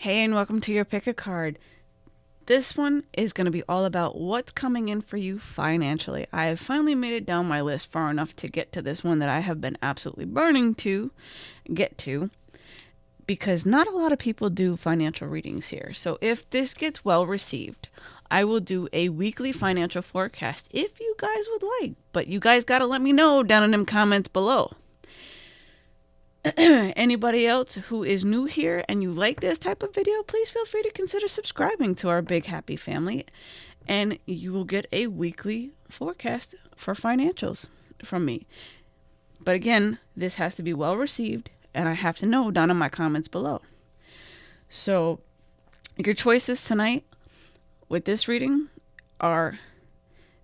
Hey, and welcome to your pick a card. This one is going to be all about what's coming in for you financially. I have finally made it down my list far enough to get to this one that I have been absolutely burning to get to because not a lot of people do financial readings here. So if this gets well received, I will do a weekly financial forecast if you guys would like. But you guys got to let me know down in them comments below. Anybody else who is new here and you like this type of video, please feel free to consider subscribing to our big happy family and you will get a weekly forecast for financials from me. But again, this has to be well received and I have to know down in my comments below. So, your choices tonight with this reading are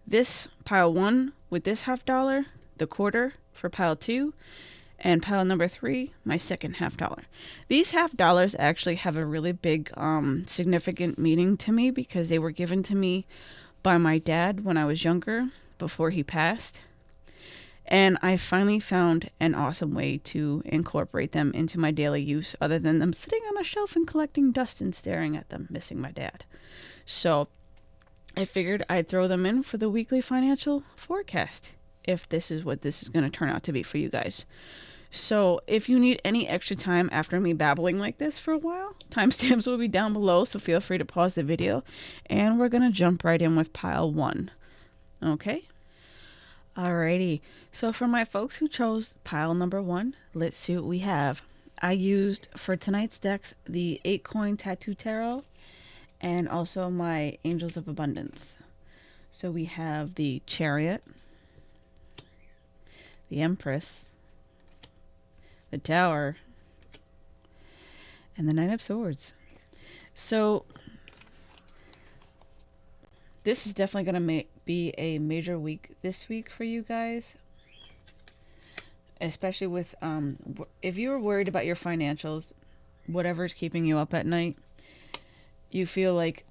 this pile one with this half dollar, the quarter for pile two, and pile number three, my second half dollar. These half dollars actually have a really big, um, significant meaning to me because they were given to me by my dad when I was younger before he passed. And I finally found an awesome way to incorporate them into my daily use other than them sitting on a shelf and collecting dust and staring at them, missing my dad. So I figured I'd throw them in for the weekly financial forecast if this is what this is going to turn out to be for you guys. So if you need any extra time after me babbling like this for a while, timestamps will be down below, so feel free to pause the video. And we're going to jump right in with pile one. Okay? Alrighty, so for my folks who chose pile number one, let's see what we have. I used for tonight's decks the 8 coin tattoo tarot and also my angels of abundance. So we have the chariot, the empress, the tower, and the nine of swords. So this is definitely going to be a major week this week for you guys. Especially with, um, if you were worried about your financials, whatever's keeping you up at night, you feel like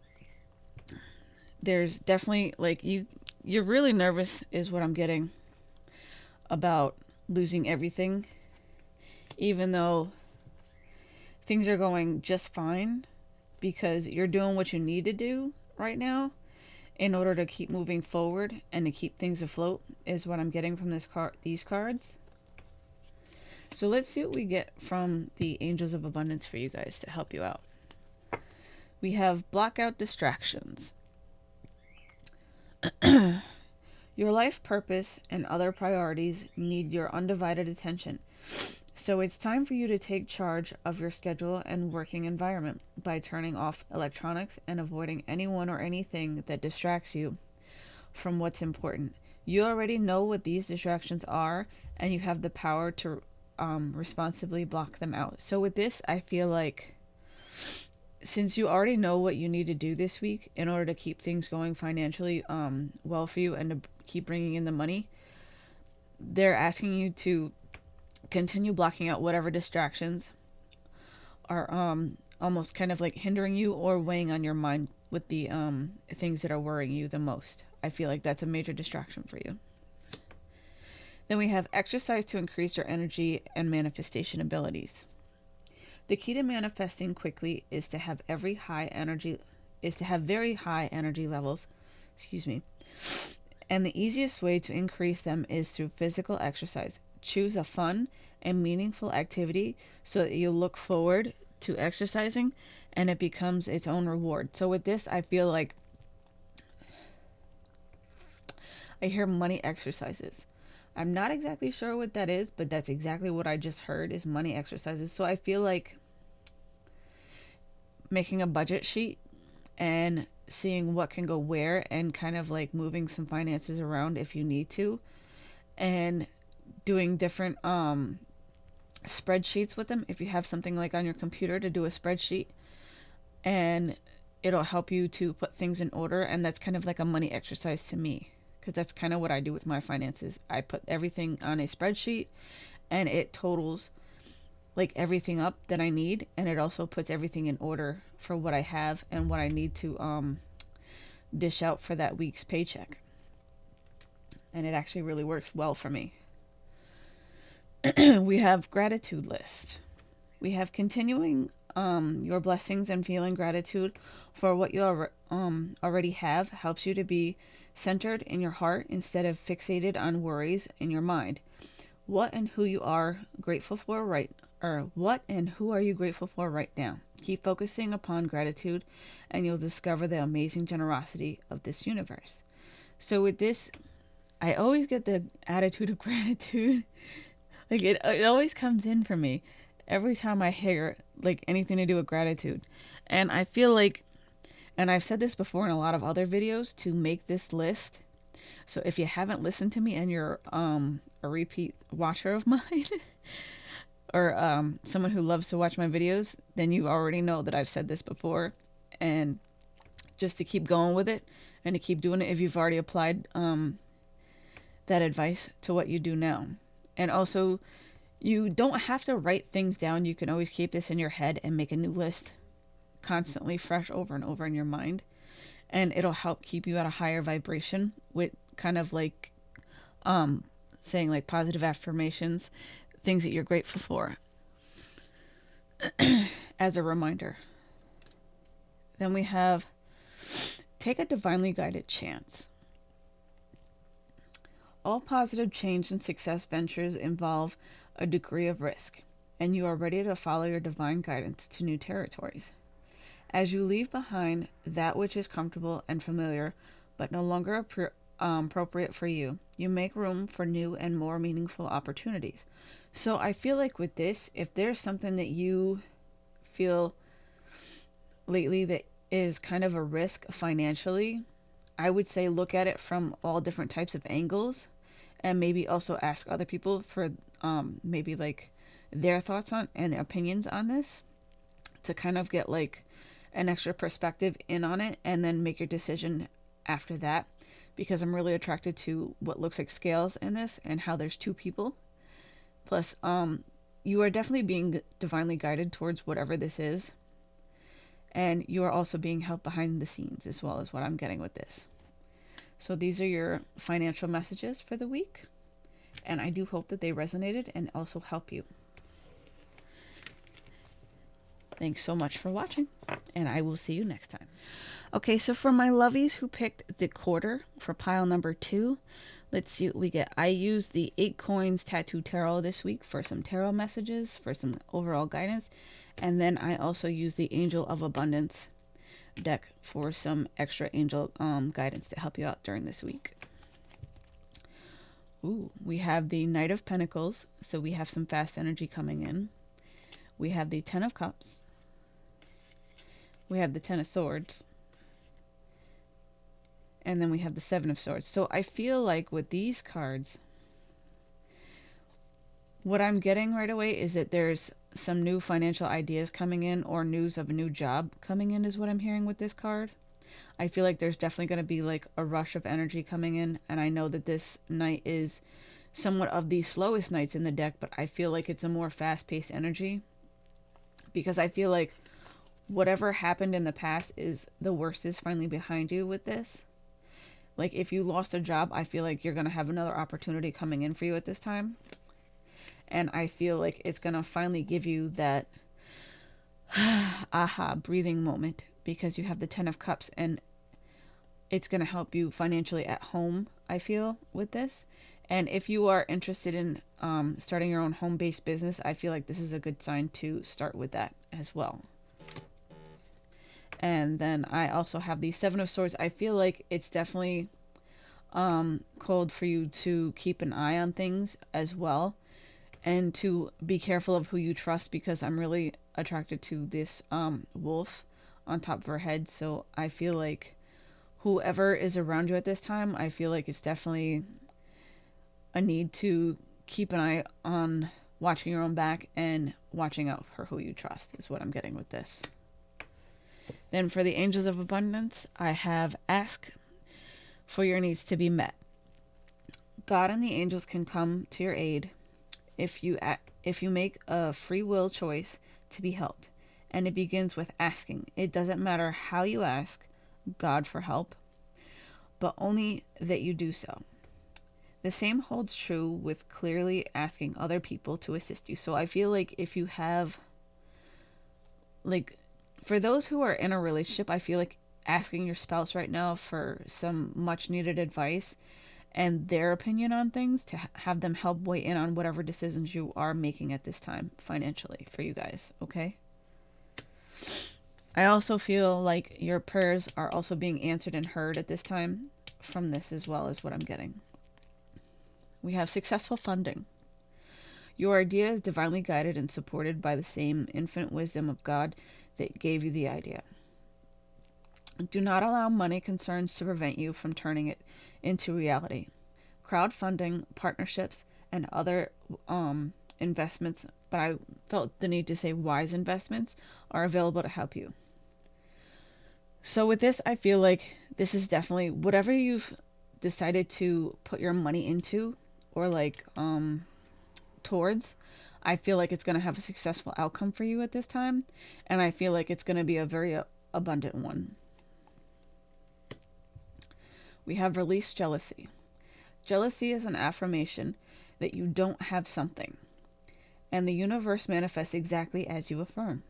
there's definitely, like, you, you're really nervous is what I'm getting about losing everything. Even though things are going just fine because you're doing what you need to do right now in order to keep moving forward and to keep things afloat is what I'm getting from this card these cards. So let's see what we get from the Angels of Abundance for you guys to help you out. We have block out distractions. your life purpose and other priorities need your undivided attention. So it's time for you to take charge of your schedule and working environment by turning off electronics and avoiding anyone or anything that distracts you from what's important. You already know what these distractions are, and you have the power to um, responsibly block them out. So, with this, I feel like since you already know what you need to do this week in order to keep things going financially um, well for you and to keep bringing in the money, they're asking you to continue blocking out whatever distractions are um almost kind of like hindering you or weighing on your mind with the um things that are worrying you the most. I feel like that's a major distraction for you. Then we have exercise to increase your energy and manifestation abilities. The key to manifesting quickly is to have every high energy is to have very high energy levels, excuse me. And the easiest way to increase them is through physical exercise. Choose a fun and meaningful activity so that you look forward to exercising and it becomes its own reward. So with this, I feel like I hear money exercises. I'm not exactly sure what that is, but that's exactly what I just heard is money exercises. So I feel like making a budget sheet and seeing what can go where and kind of like moving some finances around if you need to and doing different um spreadsheets with them if you have something like on your computer to do a spreadsheet and it'll help you to put things in order and that's kind of like a money exercise to me because that's kind of what I do with my finances. I put everything on a spreadsheet and it totals like everything up that I need and it also puts everything in order for what I have and what I need to um dish out for that week's paycheck. And it actually really works well for me. we have gratitude list. We have continuing um, your blessings and feeling gratitude for what you um, already have helps you to be centered in your heart instead of fixated on worries in your mind. What and who you are grateful for right or what and who are you grateful for right now? Keep focusing upon gratitude and you'll discover the amazing generosity of this universe. So with this, I always get the attitude of gratitude. Like it it always comes in for me every time I hear like anything to do with gratitude. And I feel like and I've said this before in a lot of other videos to make this list. So if you haven't listened to me and you're um a repeat watcher of mine or um someone who loves to watch my videos, then you already know that I've said this before and just to keep going with it and to keep doing it if you've already applied um that advice to what you do now. And also you don't have to write things down. You can always keep this in your head and make a new list constantly fresh over and over in your mind. And it'll help keep you at a higher vibration with kind of like um saying like positive affirmations, things that you're grateful for as a reminder. Then we have take a divinely guided chance. All positive change and success ventures involve a degree of risk, and you are ready to follow your divine guidance to new territories. As you leave behind that which is comfortable and familiar, but no longer um, appropriate for you, you make room for new and more meaningful opportunities. So I feel like with this, if there's something that you feel lately that is kind of a risk financially, I would say look at it from all different types of angles and maybe also ask other people for um, maybe like their thoughts on and their opinions on this to kind of get like an extra perspective in on it and then make your decision after that because I'm really attracted to what looks like scales in this and how there's two people. Plus, um, you are definitely being divinely guided towards whatever this is. And you are also being helped behind the scenes as well as what I'm getting with this. So these are your financial messages for the week and I do hope that they resonated and also help you. Thanks so much for watching, and I will see you next time. Okay, so for my lovies who picked the quarter for pile number two, let's see what we get. I used the eight coins tattoo tarot this week for some tarot messages, for some overall guidance, and then I also used the Angel of Abundance deck for some extra angel um, guidance to help you out during this week. Ooh, we have the Knight of Pentacles, so we have some fast energy coming in. We have the Ten of Cups. We have the Ten of Swords. And then we have the Seven of Swords. So I feel like with these cards, what I'm getting right away is that there's some new financial ideas coming in or news of a new job coming in is what I'm hearing with this card. I feel like there's definitely going to be like a rush of energy coming in. And I know that this knight is somewhat of the slowest knights in the deck, but I feel like it's a more fast paced energy. Because I feel like whatever happened in the past is the worst is finally behind you with this. Like if you lost a job, I feel like you're going to have another opportunity coming in for you at this time. And I feel like it's going to finally give you that aha breathing moment because you have the 10 of cups and it's going to help you financially at home i feel with this. And if you are interested in um, starting your own home-based business i feel like this is a good sign to start with that as well. And then i also have the seven of swords. I feel like it's definitely um, called for you to keep an eye on things as well and to be careful of who you trust because i'm really attracted to this um, wolf on top of her head. So I feel like whoever is around you at this time, I feel like it's definitely a need to keep an eye on watching your own back and watching out for who you trust, is what I'm getting with this. Then for the Angels of Abundance, I have ask for your needs to be met. God and the angels can come to your aid if you if you make a free will choice to be helped and it begins with asking. It doesn't matter how you ask God for help, but only that you do so. The same holds true with clearly asking other people to assist you. So I feel like if you have like for those who are in a relationship, I feel like asking your spouse right now for some much needed advice and their opinion on things to have them help weigh in on whatever decisions you are making at this time financially for you guys, okay? I also feel like your prayers are also being answered and heard at this time from this as well as what I'm getting. We have successful funding. Your idea is divinely guided and supported by the same infinite wisdom of God that gave you the idea. Do not allow money concerns to prevent you from turning it into reality. Crowdfunding, partnerships, and other um, investments, but I felt the need to say wise investments, are available to help you. So, with this, I feel like this is definitely whatever you've decided to put your money into or like um, towards, I feel like it's going to have a successful outcome for you at this time. And I feel like it's going to be a very uh, abundant one. We have released jealousy. Jealousy is an affirmation that you don't have something, and the universe manifests exactly as you affirm.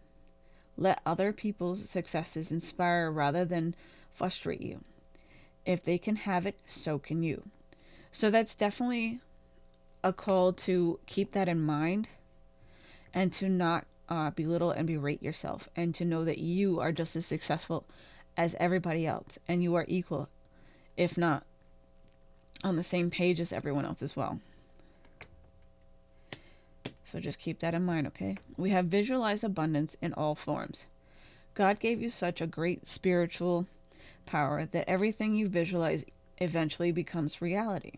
Let other people's successes inspire rather than frustrate you. If they can have it, so can you. So that's definitely a call to keep that in mind and to not uh, belittle and berate yourself and to know that you are just as successful as everybody else and you are equal if not on the same page as everyone else as well. So just keep that in mind, okay? We have visualized abundance in all forms. God gave you such a great spiritual power that everything you visualize eventually becomes reality.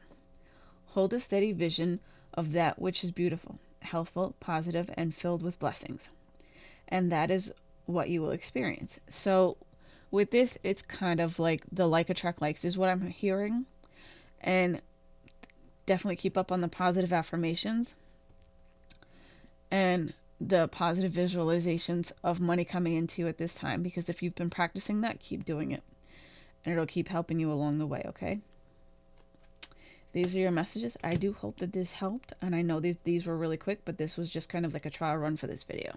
Hold a steady vision of that which is beautiful, healthful, positive, and filled with blessings. And that is what you will experience. So with this, it's kind of like the like attract likes is what I'm hearing. And definitely keep up on the positive affirmations and the positive visualizations of money coming into you at this time because if you've been practicing that, keep doing it. And it'll keep helping you along the way, okay? These are your messages. I do hope that this helped. And I know these, these were really quick, but this was just kind of like a trial run for this video.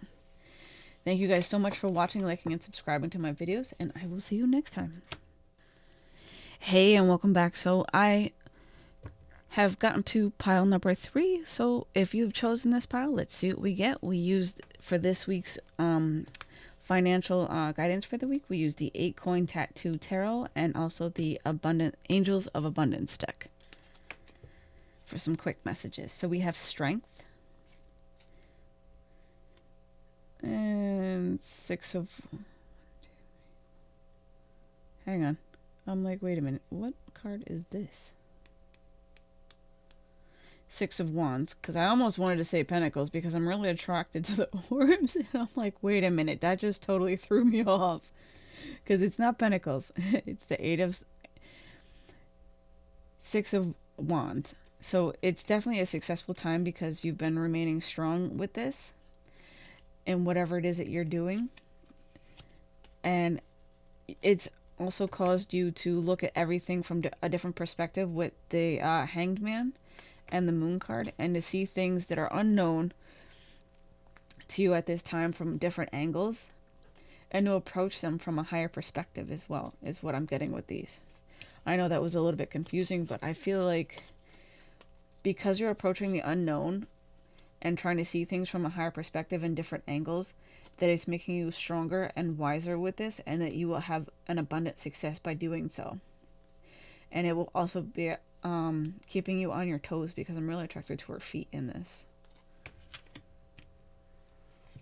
Thank you guys so much for watching, liking, and subscribing to my videos, and I will see you next time. Hey, and welcome back. So I have gotten to pile number three. So if you've chosen this pile, let's see what we get. We used for this week's um, financial uh, guidance for the week. We used the eight coin tattoo tarot and also the abundant angels of abundance deck for some quick messages. So we have strength, And six of... Hang on. I'm like, wait a minute. What card is this? Six of Wands. Because I almost wanted to say Pentacles because I'm really attracted to the orbs. And I'm like, wait a minute. That just totally threw me off. Because it's not Pentacles. it's the Eight of... Six of Wands. So it's definitely a successful time because you've been remaining strong with this in whatever it is that you're doing. And it's also caused you to look at everything from a different perspective with the uh, Hanged Man and the Moon card and to see things that are unknown to you at this time from different angles and to approach them from a higher perspective as well is what I'm getting with these. I know that was a little bit confusing, but I feel like because you're approaching the unknown and trying to see things from a higher perspective and different angles that it's making you stronger and wiser with this and that you will have an abundant success by doing so. And it will also be um, keeping you on your toes because i'm really attracted to her feet in this.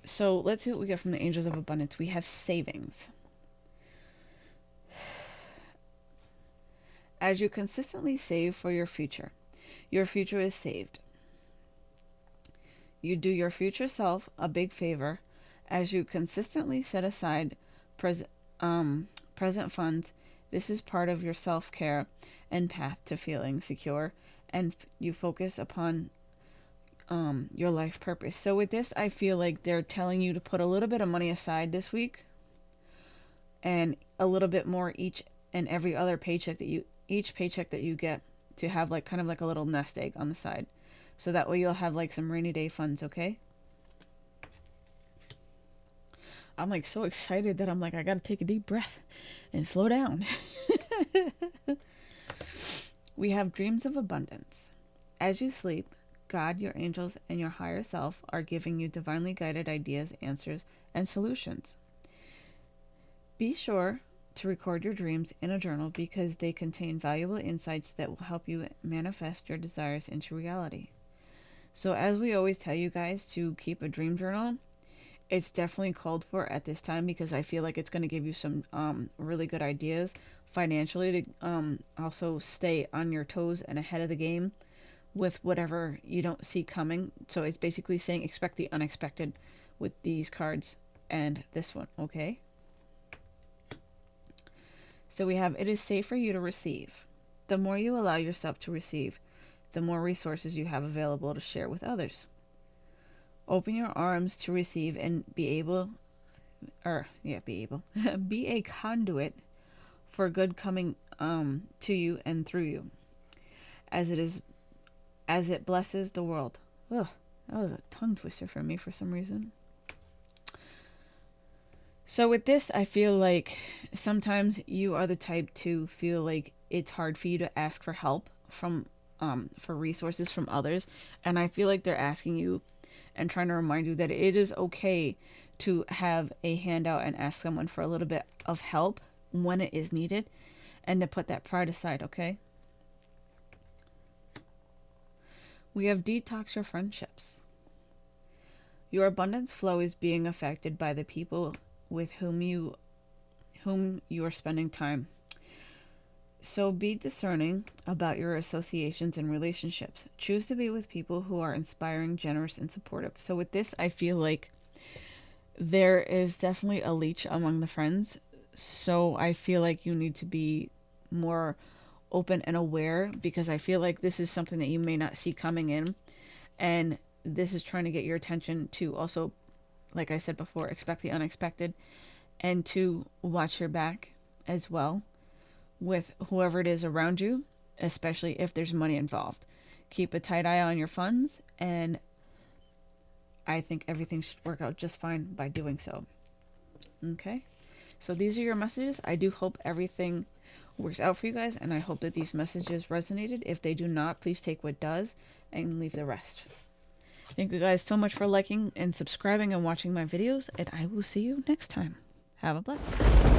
So let's see what we get from the angels of abundance. We have savings. As you consistently save for your future your future is saved you do your future self a big favor as you consistently set aside pres- um, present funds. This is part of your self care and path to feeling secure, and you focus upon um, your life purpose. So, with this, I feel like they're telling you to put a little bit of money aside this week and a little bit more each and every other paycheck that you each paycheck that you get to have like kind of like a little nest egg on the side so that way you'll have like some rainy day funds, okay? I'm like so excited that I'm like, I gotta take a deep breath and slow down. we have dreams of abundance. As you sleep, God, your angels, and your higher self are giving you divinely guided ideas, answers, and solutions. Be sure to record your dreams in a journal because they contain valuable insights that will help you manifest your desires into reality. So, as we always tell you guys to keep a dream journal, it's definitely called for at this time because I feel like it's going to give you some um, really good ideas financially to um, also stay on your toes and ahead of the game with whatever you don't see coming. So it's basically saying expect the unexpected with these cards and this one, okay? So we have it is safe for you to receive. The more you allow yourself to receive, the more resources you have available to share with others. Open your arms to receive and be able or yeah, be able be a conduit for good coming um to you and through you. As it is as it blesses the world. Ugh, that was a tongue twister for me for some reason. So, with this, I feel like sometimes you are the type to feel like it's hard for you to ask for help from, um, for resources from others. And I feel like they're asking you and trying to remind you that it is okay to have a handout and ask someone for a little bit of help when it is needed and to put that pride aside, okay? We have detox your friendships. Your abundance flow is being affected by the people with whom you whom you are spending time. So be discerning about your associations and relationships. Choose to be with people who are inspiring, generous, and supportive. So with this, I feel like there is definitely a leech among the friends. So I feel like you need to be more open and aware because I feel like this is something that you may not see coming in. And this is trying to get your attention to also, like I said before, expect the unexpected and to watch your back as well with whoever it is around you, especially if there's money involved. Keep a tight eye on your funds, and I think everything should work out just fine by doing so. Okay, so these are your messages. I do hope everything works out for you guys, and I hope that these messages resonated. If they do not, please take what does and leave the rest. Thank you guys so much for liking and subscribing and watching my videos, and I will see you next time. Have a blessed